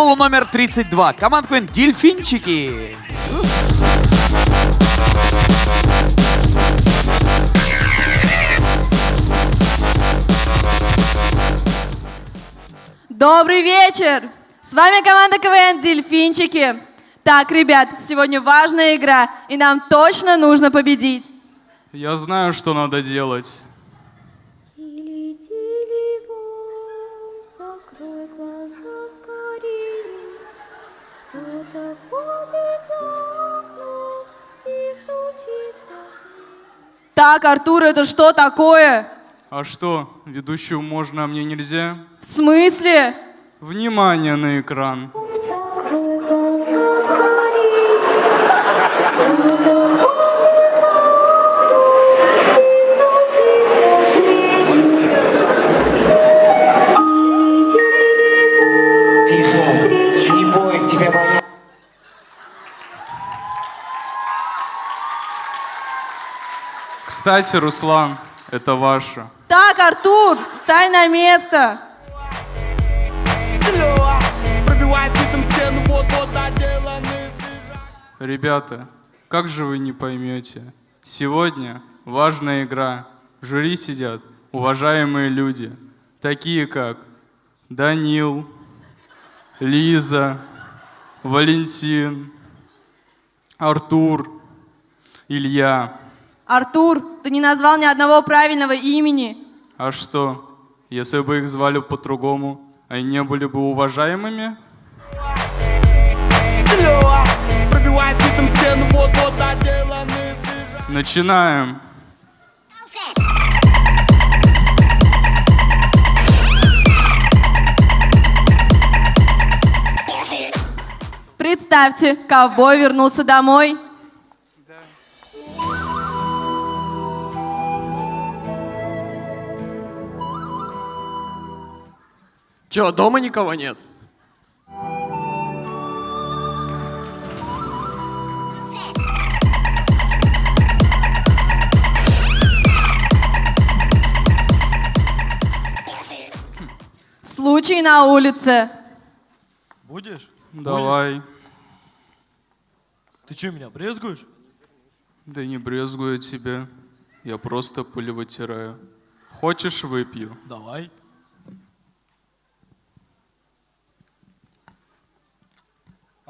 школу номер 32. Команда Квин Дельфинчики. Добрый вечер! С вами команда КВН «Дельфинчики». Так, ребят, сегодня важная игра, и нам точно нужно победить. Я знаю, что надо делать. Так, Артур, это что такое? А что, ведущую можно, а мне нельзя? В смысле? Внимание на экран. Кстати, Руслан, это ваше. Так, Артур, встань на место. Ребята, как же вы не поймете? Сегодня важная игра. В жюри сидят уважаемые люди, такие как Данил, Лиза, Валентин, Артур, Илья. Артур, ты не назвал ни одного правильного имени. А что, если бы их звали по-другому, они не были бы уважаемыми? Начинаем. Представьте, ковбой вернулся домой. Че, дома никого нет? Случай на улице. Будешь? Давай. Ты что, меня брезгуешь? Да не брезгую тебя. Я просто пыль вытираю. Хочешь, выпью? Давай.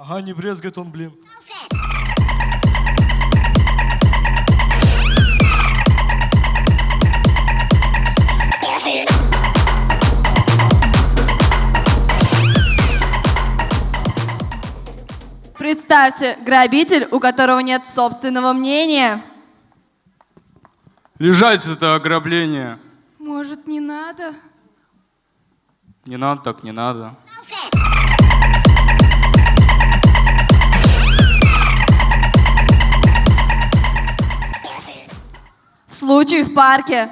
Ага, не брезгает он, блин. Представьте, грабитель, у которого нет собственного мнения. Лежать это ограбление. Может, не надо? Не надо, так не надо. Случай в парке.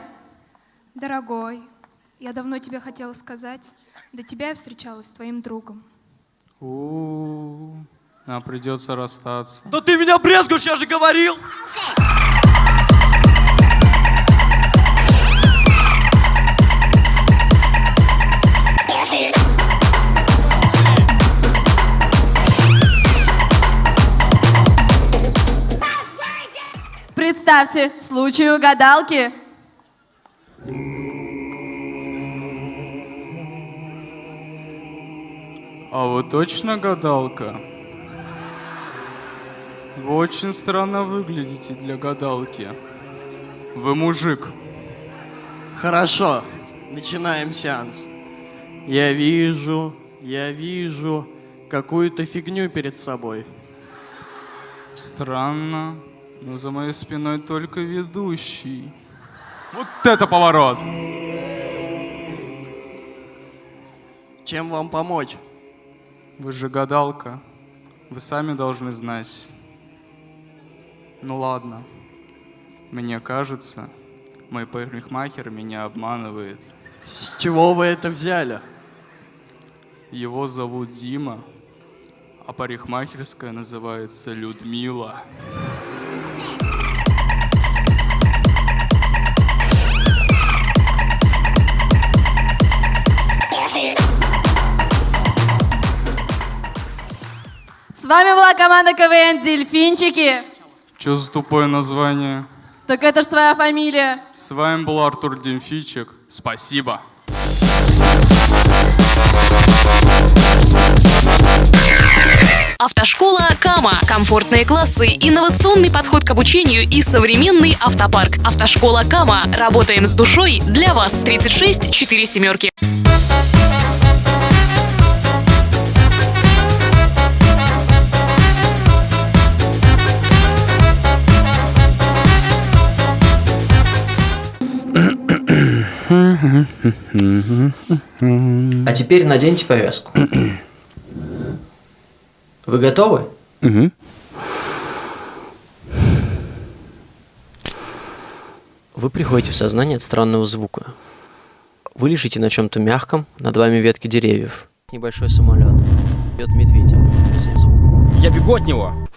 Дорогой, я давно тебе хотела сказать. До тебя я встречалась с твоим другом. У, нам придется расстаться. Да ты меня брезгуешь, я же говорил! Представьте, случай у гадалки. А вы точно гадалка? Вы очень странно выглядите для гадалки. Вы мужик. Хорошо, начинаем сеанс. Я вижу, я вижу какую-то фигню перед собой. Странно, но за моей спиной только ведущий. Вот это поворот! Чем вам помочь? Вы же гадалка. Вы сами должны знать. Ну ладно. Мне кажется, мой парикмахер меня обманывает. С чего вы это взяли? Его зовут Дима, а парикмахерская называется Людмила. Пришла команда КВН «Дельфинчики». Чё за тупое название? Так это ж твоя фамилия. С вами был Артур Демфичек. Спасибо. Автошкола Кама. Комфортные классы, инновационный подход к обучению и современный автопарк. Автошкола Кама. Работаем с душой для вас. 36 4 семерки. А теперь наденьте повязку. Вы готовы? Вы приходите в сознание от странного звука. Вы лежите на чем-то мягком, над вами ветки деревьев. Небольшой самолет. Бьет медведя. Звук. Я бегу от него.